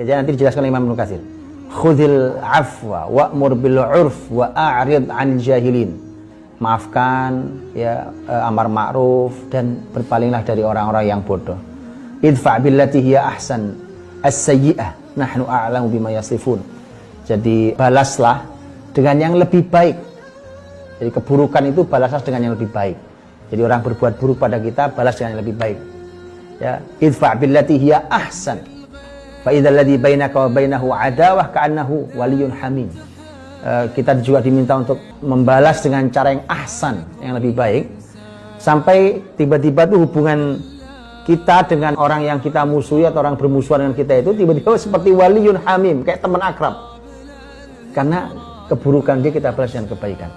Ya, nanti dijelaskan Imam Nukasir. Khudil afwa wa'mur bil urf wa a'rid 'anil jahilin. Maafkan ya eh, amar ma'ruf dan berpalinglah dari orang-orang yang bodoh. Idfa' billati hiya ahsan as-sayyi'ah nahnu a'lamu bima yasifun. Jadi balaslah dengan yang lebih baik. Jadi keburukan itu balaslah dengan yang lebih baik. Jadi orang berbuat buruk pada kita balas dengan yang lebih baik. Ya, idfa' billati hiya ahsan Fa bainaka wa bainahu adawah ka'annahu waliyun hamim. Uh, kita juga diminta untuk membalas dengan cara yang ahsan, yang lebih baik. Sampai tiba-tiba tuh hubungan kita dengan orang yang kita musuhi atau orang bermusuhan dengan kita itu tiba-tiba seperti waliyun hamim, kayak teman akrab. Karena keburukan dia kita balas dengan kebaikan.